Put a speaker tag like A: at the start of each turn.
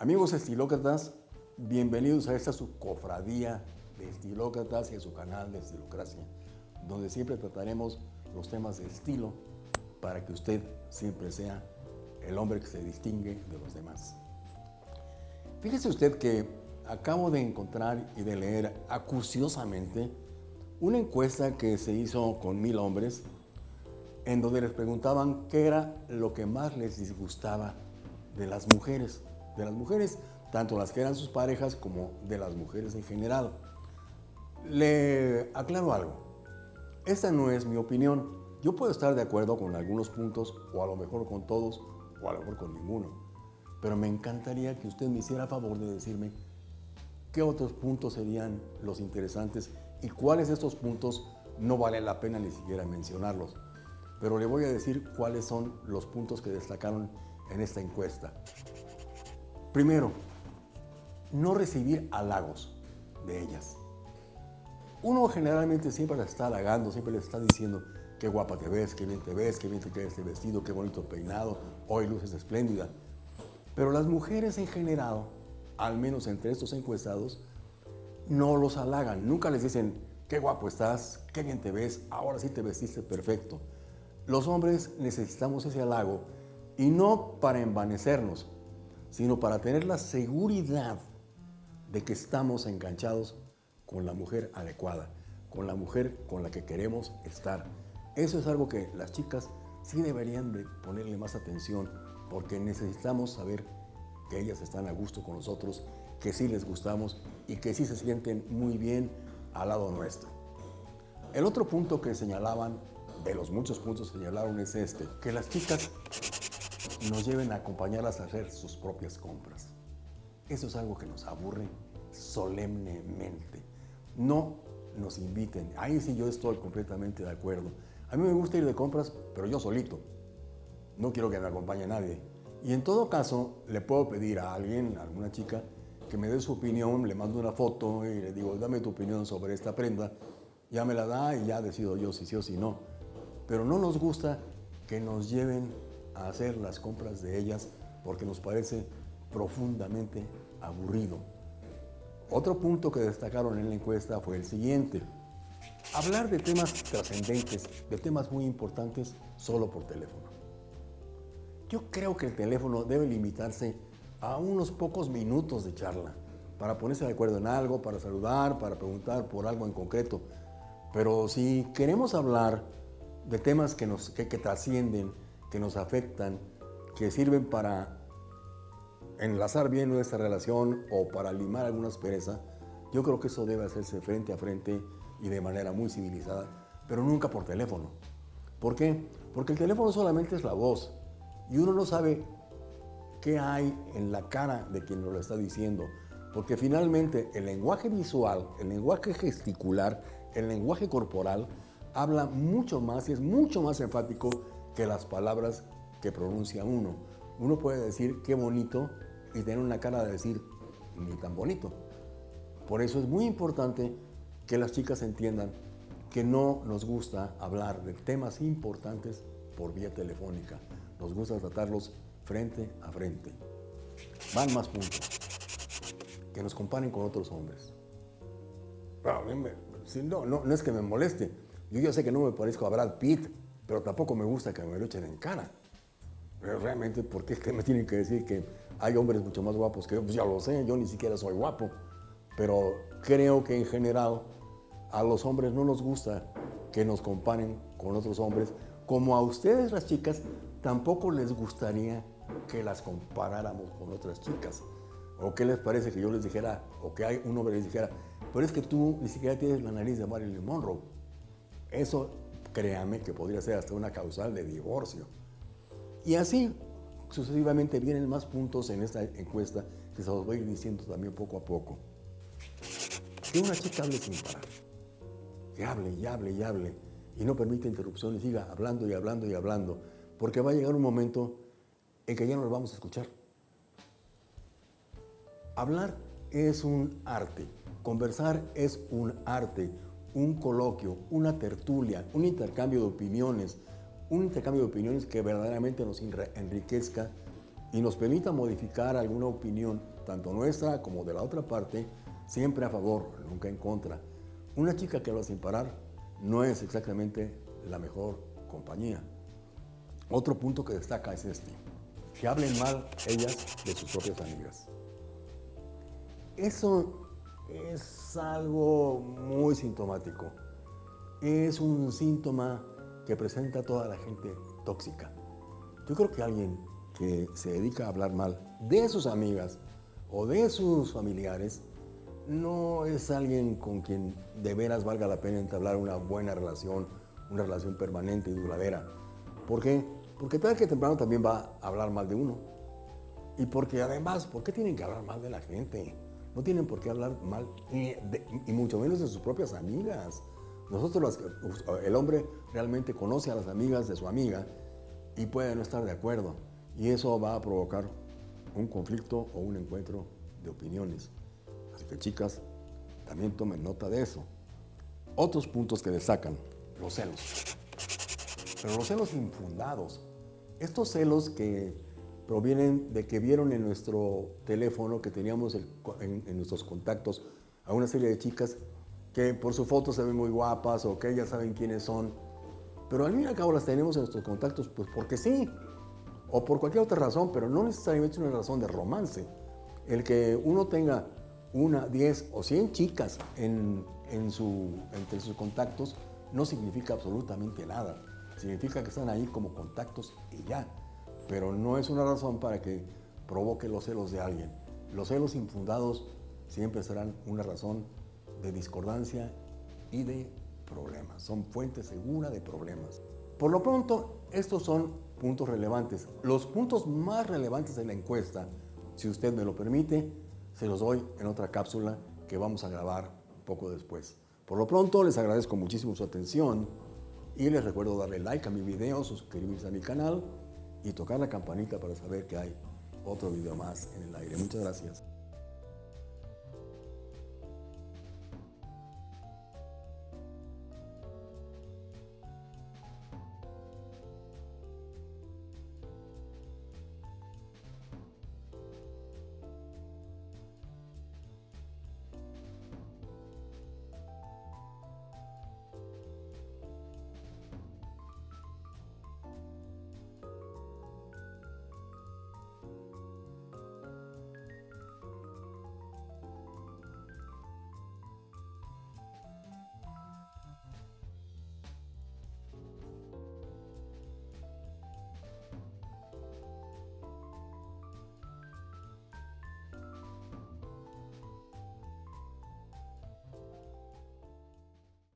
A: Amigos estilócratas, bienvenidos a esta subcofradía de estilócratas y a su canal de Estilocracia, donde siempre trataremos los temas de estilo para que usted siempre sea el hombre que se distingue de los demás. Fíjese usted que acabo de encontrar y de leer acuciosamente una encuesta que se hizo con mil hombres en donde les preguntaban qué era lo que más les disgustaba de las mujeres de las mujeres, tanto las que eran sus parejas como de las mujeres en general. Le aclaro algo, esta no es mi opinión. Yo puedo estar de acuerdo con algunos puntos, o a lo mejor con todos, o a lo mejor con ninguno. Pero me encantaría que usted me hiciera favor de decirme qué otros puntos serían los interesantes y cuáles de estos puntos no vale la pena ni siquiera mencionarlos. Pero le voy a decir cuáles son los puntos que destacaron en esta encuesta. Primero, no recibir halagos de ellas. Uno generalmente siempre la está halagando, siempre le está diciendo qué guapa te ves, qué bien te ves, qué bien te queda este vestido, qué bonito peinado, hoy luces espléndida. Pero las mujeres en general, al menos entre estos encuestados, no los halagan. Nunca les dicen qué guapo estás, qué bien te ves, ahora sí te vestiste perfecto. Los hombres necesitamos ese halago y no para envanecernos, sino para tener la seguridad de que estamos enganchados con la mujer adecuada, con la mujer con la que queremos estar. Eso es algo que las chicas sí deberían de ponerle más atención porque necesitamos saber que ellas están a gusto con nosotros, que sí les gustamos y que sí se sienten muy bien al lado nuestro. El otro punto que señalaban, de los muchos puntos que señalaron es este, que las chicas nos lleven a acompañarlas a hacer sus propias compras. Eso es algo que nos aburre solemnemente. No nos inviten. Ahí sí yo estoy completamente de acuerdo. A mí me gusta ir de compras, pero yo solito. No quiero que me acompañe nadie. Y en todo caso, le puedo pedir a alguien, a alguna chica, que me dé su opinión, le mando una foto y le digo, dame tu opinión sobre esta prenda. Ya me la da y ya decido yo si sí o si no. Pero no nos gusta que nos lleven a hacer las compras de ellas porque nos parece profundamente aburrido. Otro punto que destacaron en la encuesta fue el siguiente. Hablar de temas trascendentes, de temas muy importantes, solo por teléfono. Yo creo que el teléfono debe limitarse a unos pocos minutos de charla para ponerse de acuerdo en algo, para saludar, para preguntar por algo en concreto. Pero si queremos hablar de temas que, nos, que, que trascienden, que nos afectan, que sirven para enlazar bien nuestra relación o para limar alguna aspereza, yo creo que eso debe hacerse frente a frente y de manera muy civilizada, pero nunca por teléfono. ¿Por qué? Porque el teléfono solamente es la voz y uno no sabe qué hay en la cara de quien nos lo está diciendo, porque finalmente el lenguaje visual, el lenguaje gesticular, el lenguaje corporal habla mucho más y es mucho más enfático que las palabras que pronuncia uno. Uno puede decir qué bonito y tener una cara de decir ni tan bonito. Por eso es muy importante que las chicas entiendan que no nos gusta hablar de temas importantes por vía telefónica. Nos gusta tratarlos frente a frente. Van más puntos. Que nos comparen con otros hombres. no, no, no es que me moleste. Yo ya sé que no me parezco a Brad Pitt, pero tampoco me gusta que me lo echen en cara. Pero realmente, ¿por qué es que me tienen que decir que hay hombres mucho más guapos que yo? Pues ya lo sé, yo ni siquiera soy guapo. Pero creo que en general a los hombres no nos gusta que nos comparen con otros hombres, como a ustedes las chicas tampoco les gustaría que las comparáramos con otras chicas. ¿O qué les parece que yo les dijera, o que hay un hombre les dijera, pero es que tú ni siquiera tienes la nariz de Marilyn Monroe? Eso créame que podría ser hasta una causal de divorcio. Y así sucesivamente vienen más puntos en esta encuesta que se los voy a ir diciendo también poco a poco. Que una chica hable sin parar, que hable y hable y hable y no permite interrupciones, siga hablando y hablando y hablando, porque va a llegar un momento en que ya no lo vamos a escuchar. Hablar es un arte, conversar es un arte, un coloquio, una tertulia, un intercambio de opiniones, un intercambio de opiniones que verdaderamente nos enriquezca y nos permita modificar alguna opinión, tanto nuestra como de la otra parte, siempre a favor, nunca en contra. Una chica que habla sin parar no es exactamente la mejor compañía. Otro punto que destaca es este, que hablen mal ellas de sus propias amigas. Eso es algo muy sintomático. Es un síntoma que presenta toda la gente tóxica. Yo creo que alguien que se dedica a hablar mal de sus amigas o de sus familiares no es alguien con quien de veras valga la pena entablar una buena relación, una relación permanente y duradera. ¿Por qué? Porque tarde que temprano también va a hablar mal de uno. Y porque además, ¿por qué tienen que hablar mal de la gente? No tienen por qué hablar mal, y, mucho menos de sus propias amigas. Nosotros, el hombre realmente conoce a las amigas de su amiga y puede no estar de acuerdo. Y eso va a provocar un conflicto o un encuentro de opiniones. Así que chicas, también tomen nota de eso. Otros puntos que destacan, los celos. Pero los celos infundados. Estos celos que provienen de que vieron en nuestro teléfono que teníamos en, en, nuestros contactos a una serie de chicas que por su foto se ven muy guapas o que ellas saben quiénes son. Pero al fin y al cabo las tenemos en nuestros contactos pues porque sí, o por cualquier otra razón, pero no necesariamente una razón de romance. El que uno tenga una, diez o cien chicas en, su, entre sus contactos no significa absolutamente nada. Significa que están ahí como contactos y ya. Pero no es una razón para que provoque los celos de alguien. Los celos infundados siempre serán una razón de discordancia y de problemas. Son fuente segura de problemas. Por lo pronto, estos son puntos relevantes. Los puntos más relevantes de la encuesta, si usted me lo permite, se los doy en otra cápsula que vamos a grabar poco después. Por lo pronto, les agradezco muchísimo su atención y les recuerdo darle like a mi video, suscribirse a mi canal y tocar la campanita para saber que hay otro video más en el aire. Muchas gracias.